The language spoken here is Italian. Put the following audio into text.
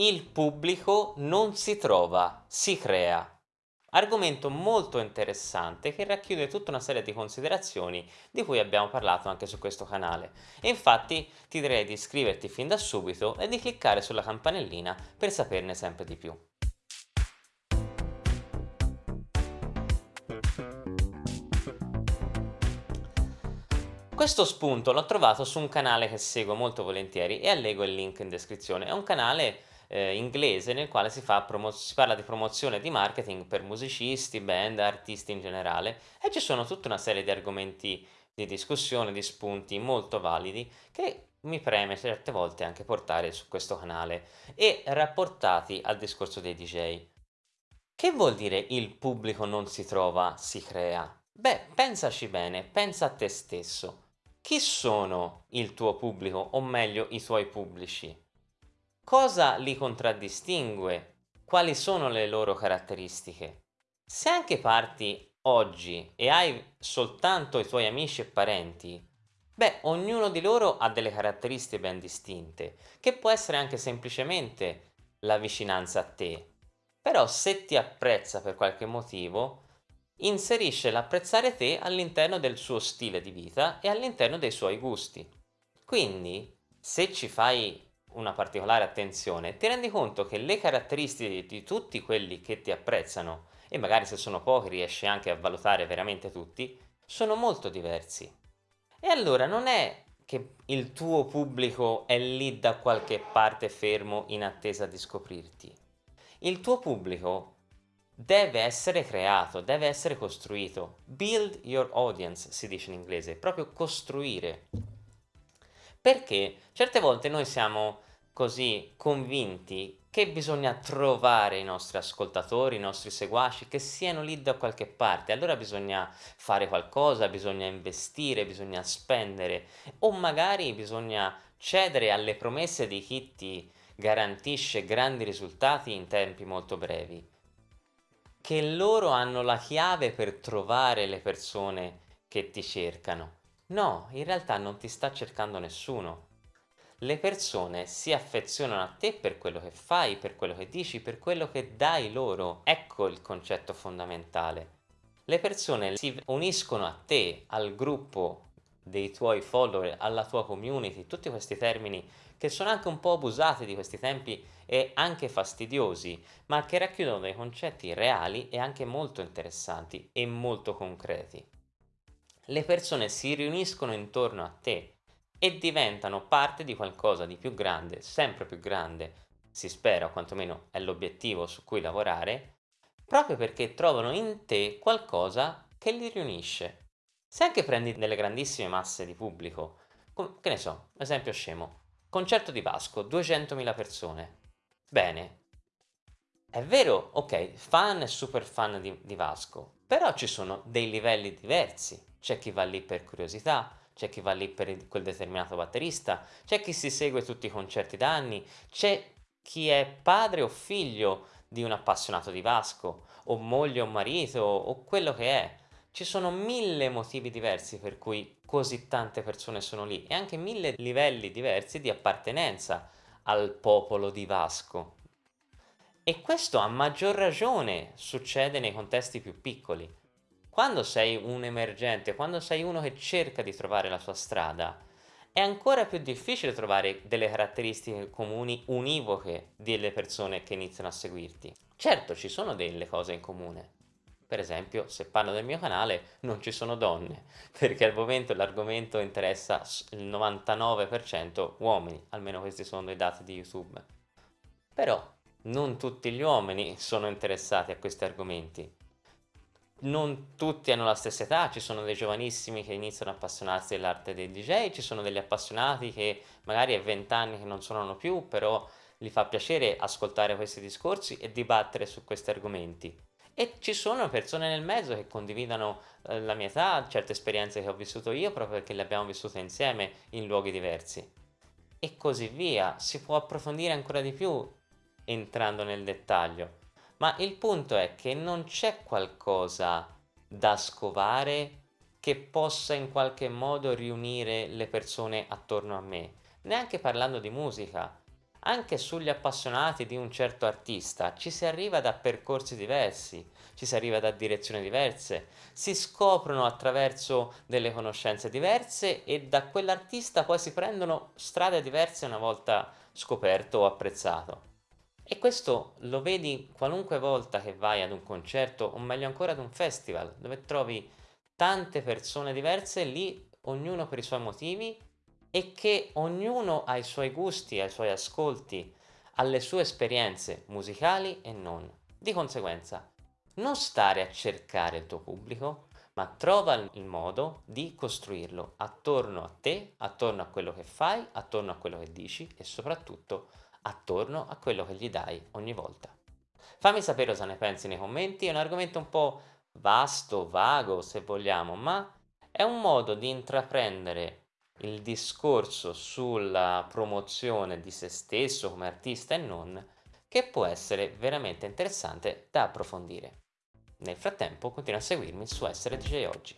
Il pubblico non si trova, si crea. Argomento molto interessante che racchiude tutta una serie di considerazioni di cui abbiamo parlato anche su questo canale e infatti ti direi di iscriverti fin da subito e di cliccare sulla campanellina per saperne sempre di più. Questo spunto l'ho trovato su un canale che seguo molto volentieri e allego il link in descrizione. È un canale eh, inglese nel quale si, si, parla di promozione e di marketing per musicisti, band, artisti in generale e ci sono tutta una serie di argomenti di discussione, di spunti molto validi che mi preme certe volte anche portare su questo canale e rapportati al discorso dei DJ. Che vuol dire il pubblico non si trova, si crea? Beh, pensaci bene, pensa a te stesso. Chi sono il tuo pubblico, o meglio i tuoi pubblici? Cosa li contraddistingue? Quali sono le loro caratteristiche? Se anche parti oggi e hai soltanto i tuoi amici e parenti, beh, ognuno di loro ha delle caratteristiche ben distinte, che può essere anche semplicemente la vicinanza a te. Però se ti apprezza per qualche motivo, inserisce l'apprezzare te all'interno del suo stile di vita e all'interno dei suoi gusti. Quindi, se ci fai una particolare attenzione, ti rendi conto che le caratteristiche di tutti quelli che ti apprezzano, e magari se sono pochi riesci anche a valutare veramente tutti, sono molto diversi. E allora non è che il tuo pubblico è lì da qualche parte fermo in attesa di scoprirti. Il tuo pubblico deve essere creato, deve essere costruito. Build your audience si dice in inglese, proprio costruire. Perché certe volte noi siamo così convinti che bisogna trovare i nostri ascoltatori, i nostri seguaci, che siano lì da qualche parte. Allora bisogna fare qualcosa, bisogna investire, bisogna spendere o magari bisogna cedere alle promesse di chi ti garantisce grandi risultati in tempi molto brevi. Che loro hanno la chiave per trovare le persone che ti cercano. No, in realtà non ti sta cercando nessuno. Le persone si affezionano a te per quello che fai, per quello che dici, per quello che dai loro. Ecco il concetto fondamentale. Le persone si uniscono a te, al gruppo dei tuoi follower, alla tua community, tutti questi termini che sono anche un po' abusati di questi tempi e anche fastidiosi, ma che racchiudono dei concetti reali e anche molto interessanti e molto concreti le persone si riuniscono intorno a te e diventano parte di qualcosa di più grande, sempre più grande, si spera, o quantomeno è l'obiettivo su cui lavorare, proprio perché trovano in te qualcosa che li riunisce. Se anche prendi delle grandissime masse di pubblico, che ne so, esempio scemo, concerto di Vasco, 200.000 persone, bene, è vero, ok, fan e super fan di, di Vasco, però ci sono dei livelli diversi c'è chi va lì per curiosità, c'è chi va lì per quel determinato batterista, c'è chi si segue tutti i concerti da anni, c'è chi è padre o figlio di un appassionato di Vasco, o moglie o marito, o quello che è. Ci sono mille motivi diversi per cui così tante persone sono lì e anche mille livelli diversi di appartenenza al popolo di Vasco. E questo a maggior ragione succede nei contesti più piccoli. Quando sei un emergente, quando sei uno che cerca di trovare la sua strada, è ancora più difficile trovare delle caratteristiche comuni univoche delle persone che iniziano a seguirti. Certo, ci sono delle cose in comune. Per esempio, se parlo del mio canale, non ci sono donne, perché al momento l'argomento interessa il 99% uomini, almeno questi sono i dati di YouTube. Però non tutti gli uomini sono interessati a questi argomenti non tutti hanno la stessa età, ci sono dei giovanissimi che iniziano a appassionarsi dell'arte dei DJ, ci sono degli appassionati che magari è 20 anni che non suonano più, però gli fa piacere ascoltare questi discorsi e dibattere su questi argomenti. E ci sono persone nel mezzo che condividono eh, la mia età, certe esperienze che ho vissuto io proprio perché le abbiamo vissute insieme in luoghi diversi. E così via, si può approfondire ancora di più entrando nel dettaglio ma il punto è che non c'è qualcosa da scovare che possa in qualche modo riunire le persone attorno a me, neanche parlando di musica. anche sugli appassionati di un certo artista ci si arriva da percorsi diversi, ci si arriva da direzioni diverse, si scoprono attraverso delle conoscenze diverse e da quell'artista poi si prendono strade diverse una volta scoperto o apprezzato. E questo lo vedi qualunque volta che vai ad un concerto o meglio ancora ad un festival, dove trovi tante persone diverse lì, ognuno per i suoi motivi e che ognuno ha i suoi gusti, ha i suoi ascolti, ha le sue esperienze musicali e non. Di conseguenza, non stare a cercare il tuo pubblico, ma trova il modo di costruirlo attorno a te, attorno a quello che fai, attorno a quello che dici e soprattutto attorno a quello che gli dai ogni volta. Fammi sapere cosa ne pensi nei commenti, è un argomento un po' vasto, vago se vogliamo, ma è un modo di intraprendere il discorso sulla promozione di se stesso come artista e non, che può essere veramente interessante da approfondire. Nel frattempo continua a seguirmi su Essere DJ Oggi.